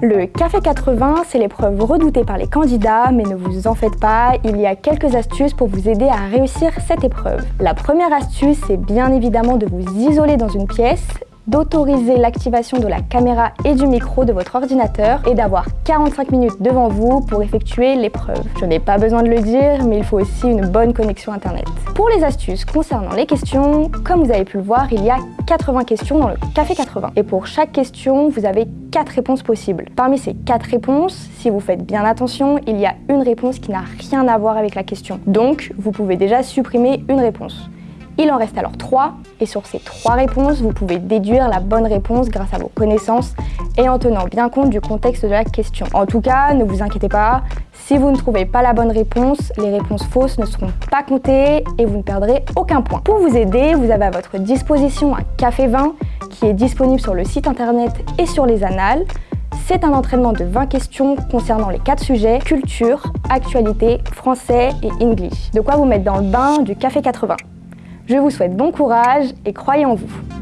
Le Café 80, c'est l'épreuve redoutée par les candidats, mais ne vous en faites pas, il y a quelques astuces pour vous aider à réussir cette épreuve. La première astuce, c'est bien évidemment de vous isoler dans une pièce d'autoriser l'activation de la caméra et du micro de votre ordinateur et d'avoir 45 minutes devant vous pour effectuer l'épreuve. Je n'ai pas besoin de le dire, mais il faut aussi une bonne connexion internet. Pour les astuces concernant les questions, comme vous avez pu le voir, il y a 80 questions dans le Café 80. Et pour chaque question, vous avez 4 réponses possibles. Parmi ces 4 réponses, si vous faites bien attention, il y a une réponse qui n'a rien à voir avec la question. Donc, vous pouvez déjà supprimer une réponse. Il en reste alors trois, et sur ces trois réponses, vous pouvez déduire la bonne réponse grâce à vos connaissances et en tenant bien compte du contexte de la question. En tout cas, ne vous inquiétez pas, si vous ne trouvez pas la bonne réponse, les réponses fausses ne seront pas comptées et vous ne perdrez aucun point. Pour vous aider, vous avez à votre disposition un café 20 qui est disponible sur le site internet et sur les annales. C'est un entraînement de 20 questions concernant les quatre sujets culture, actualité, français et English. De quoi vous mettre dans le bain du Café 80. Je vous souhaite bon courage et croyez en vous